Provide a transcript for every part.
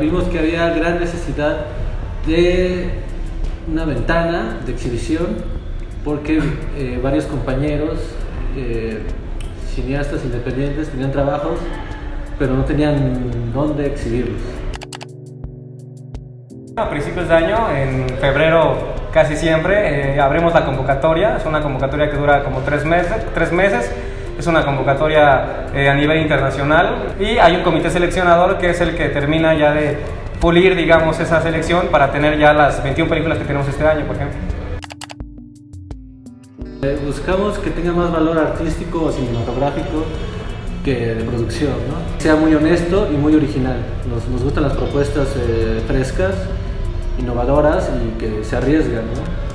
Vimos que había gran necesidad de una ventana de exhibición porque eh, varios compañeros eh, cineastas independientes tenían trabajos pero no tenían dónde exhibirlos. A principios de año, en febrero casi siempre, eh, abrimos la convocatoria. Es una convocatoria que dura como tres meses. Tres meses. Es una convocatoria a nivel internacional y hay un comité seleccionador que es el que termina ya de pulir, digamos, esa selección para tener ya las 21 películas que tenemos este año, por ejemplo. Eh, buscamos que tenga más valor artístico o cinematográfico que de producción, ¿no? Sea muy honesto y muy original. Nos, nos gustan las propuestas eh, frescas, innovadoras y que se arriesgan, ¿no?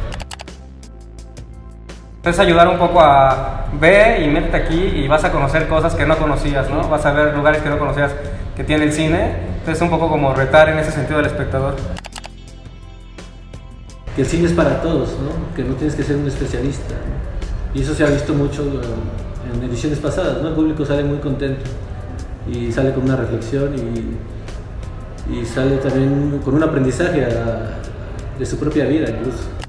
Es ayudar un poco a ver y métete aquí y vas a conocer cosas que no conocías, ¿no? Vas a ver lugares que no conocías que tiene el cine. Entonces es un poco como retar en ese sentido al espectador. Que el cine es para todos, ¿no? Que no tienes que ser un especialista. Y eso se ha visto mucho en ediciones pasadas, ¿no? El público sale muy contento y sale con una reflexión y, sale también con un aprendizaje de su propia vida incluso.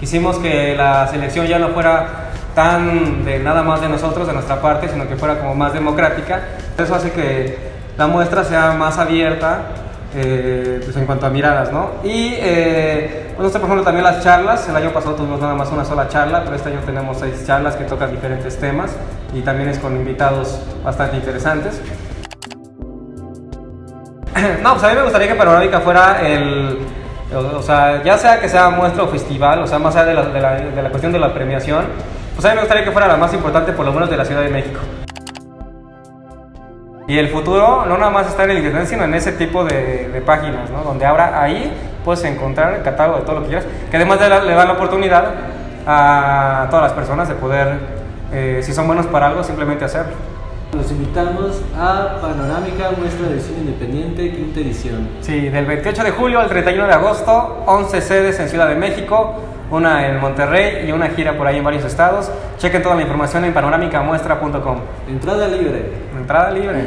Quisimos que la selección ya no fuera tan de nada más de nosotros, de nuestra parte, sino que fuera como más democrática. Eso hace que la muestra sea más abierta eh, pues en cuanto a miradas, ¿no? Y eh, bueno, por ejemplo también las charlas, el año pasado tuvimos nada más una sola charla, pero este año tenemos seis charlas que tocan diferentes temas y también es con invitados bastante interesantes. No, pues a mí me gustaría que Panorámica fuera el, o sea, ya sea que sea muestra o festival, o sea, más allá de la, de la, de la cuestión de la premiación, pues a mí me gustaría que fuera la más importante por lo menos de la Ciudad de México. Y el futuro no nada más está en el internet, sino en ese tipo de, de, páginas, ¿no? Donde ahora ahí puedes encontrar el catálogo de todo lo que quieras, que además le, da la oportunidad a todas las personas de poder, eh, si son buenos para algo, simplemente hacerlo. Los invitamos a Panorámica Muestra de Cine Independiente, quinta edición. Sí, del 28 de julio al 31 de agosto, 11 sedes en Ciudad de México, una en Monterrey y una gira por ahí en varios estados. Chequen toda la información en panorámicamuestra.com. Entrada libre. Entrada libre.